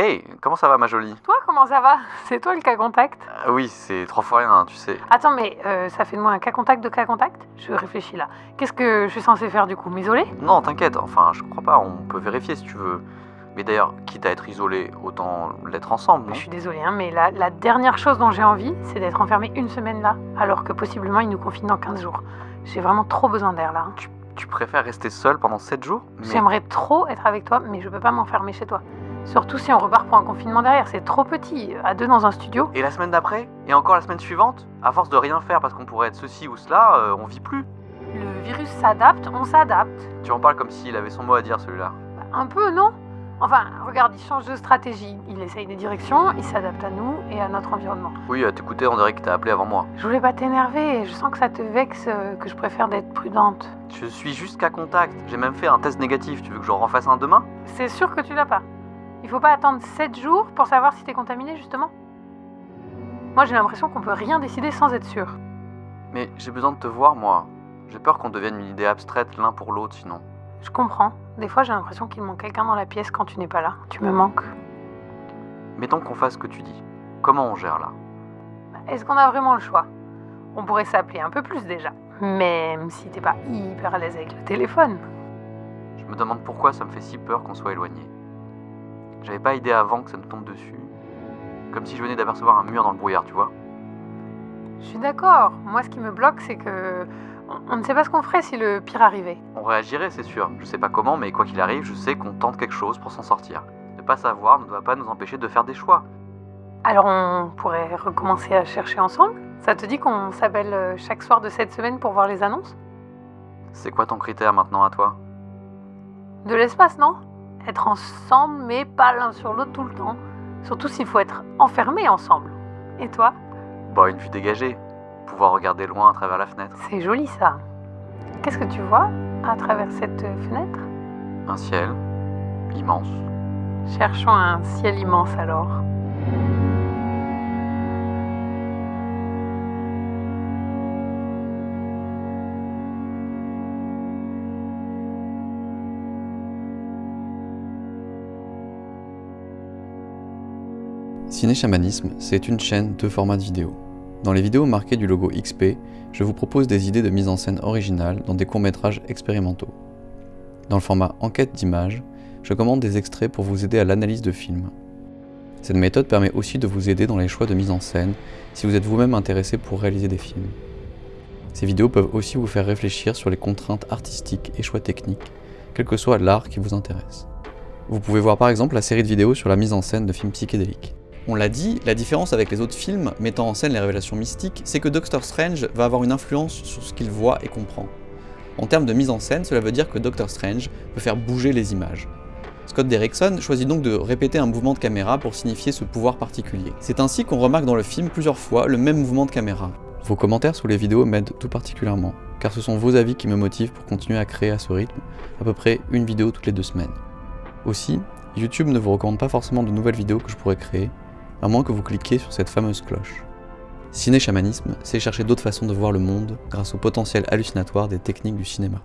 Hey, comment ça va ma jolie? Toi, comment ça va? C'est toi le cas contact? Ah Oui, c'est trois fois rien, tu sais. Attends, mais euh, ça fait de moi un cas contact de cas contact? Je réfléchis là. Qu'est-ce que je suis censé faire du coup? M'isoler? Non, t'inquiète, enfin, je crois pas, on peut vérifier si tu veux. Mais d'ailleurs, quitte à être isolé, autant l'être ensemble, non Je suis désolée, hein, mais la, la dernière chose dont j'ai envie, c'est d'être enfermée une semaine là, alors que possiblement ils nous confinent dans 15 jours. J'ai vraiment trop besoin d'air là. hein. tu, tu préfères rester seul pendant 7 jours? Mais- J'aimerais trop être avec toi, mais je peux pas m'enfermer chez toi. Surtout si on repart pour un confinement derrière, c'est trop petit, à deux dans un studio. Et la semaine d'après? Et encore la semaine suivante? À force de rien faire parce qu'on pourrait être ceci ou cela, euh, on vit plus. Le virus s'adapte, on s'adapte. Tu en parles comme s'il avait son mot à dire celui-là. Un peu, non? Enfin, regarde, il change de stratégie. Il essaye des directions, il s'adapte à nous et à notre environnement. Oui, à t'écouter, on dirait que t'as appelé avant moi. Je voulais pas t'énerver, je sens que ça te vexe, euh, que je préfère d'être prudente. Je suis juste qu'à contact. J'ai même fait un test négatif. Tu veux que j'en refasse un demain? C'est sûr que tu l'as pas. Il faut pas attendre 7 jours pour savoir si t'es contaminé, justement. Moi, j'ai l'impression qu'on peut rien décider sans être sûr. Mais j'ai besoin de te voir, moi. J'ai peur qu'on devienne une idée abstraite l'un pour l'autre, sinon. Je comprends. Des fois, j'ai l'impression qu'il manque quelqu'un dans la pièce quand tu n'es pas là. Tu me manques. Mettons qu'on fasse ce que tu dis. Comment on gère là? Est-ce qu'on a vraiment le choix? On pourrait s'appeler un peu plus déjà. Même si t'es pas hyper à l'aise avec le téléphone. Je me demande pourquoi ça me fait si peur qu'on soit éloigné. J'avais pas idée avant que ça me tombe dessus. Comme si je venais d'apercevoir un mur dans le brouillard, tu vois. Je suis d'accord. Moi, ce qui me bloque, c'est que. on- On ne sait pas ce qu'on ferait si le pire arrivait. On réagirait, c'est sûr. Je sais pas comment, mais quoi qu'il arrive, je sais qu'on tente quelque chose pour s'en sortir. Ne pas savoir ne doit pas nous empêcher de faire des choix. Alors, on pourrait recommencer à chercher ensemble? Ça te dit qu'on s'appelle euh, chaque soir de cette semaine pour voir les annonces? C'est quoi ton critère maintenant à toi? De l'espace, non? Être ensemble, mais pas l'un sur l'autre tout le temps. Surtout s'il faut être enfermés ensemble. Et toi? Bah, une vue dégagée. Pouvoir regarder loin à travers la fenêtre. C'est joli ça. Qu'est-ce que tu vois à travers cette fenêtre? Un ciel immense. Cherchons un ciel immense alors. Ciné Chamanisme, c'est une chaîne de formats de vidéo. Dans les vidéos marquées du logo XP, je vous propose des idées de mise en scène originales dans des courts-métrages expérimentaux. Dans le format enquête d'image, je commande des extraits pour vous aider à l'analyse de films. Cette méthode permet aussi de vous aider dans les choix de mise en scène si vous êtes vous-même intéressé pour réaliser des films. Ces vidéos peuvent aussi vous faire réfléchir sur les contraintes artistiques et choix techniques, quel que soit l'art qui vous intéresse. Vous pouvez voir par exemple la série de vidéos sur la mise en scène de films psychédéliques. On l'a dit, la différence avec les autres films mettant en scène les révélations mystiques, c'est que Doctor Strange va avoir une influence sur ce qu'il voit et comprend. En termes de mise en scène, cela veut dire que Doctor Strange peut faire bouger les images. Scott Derrickson choisit donc de répéter un mouvement de caméra pour signifier ce pouvoir particulier. C'est ainsi qu'on remarque dans le film plusieurs fois le même mouvement de caméra. Vos commentaires sous les vidéos m'aident tout particulièrement, car ce sont vos avis qui me motivent pour continuer à créer à ce rythme, à peu près une vidéo toutes les deux semaines. Aussi, YouTube ne vous recommande pas forcément de nouvelles vidéos que je pourrais créer, à moins que vous cliquiez sur cette fameuse cloche. Ciné-chamanisme, c'est chercher d'autres façons de voir le monde grâce au potentiel hallucinatoire des techniques du cinéma.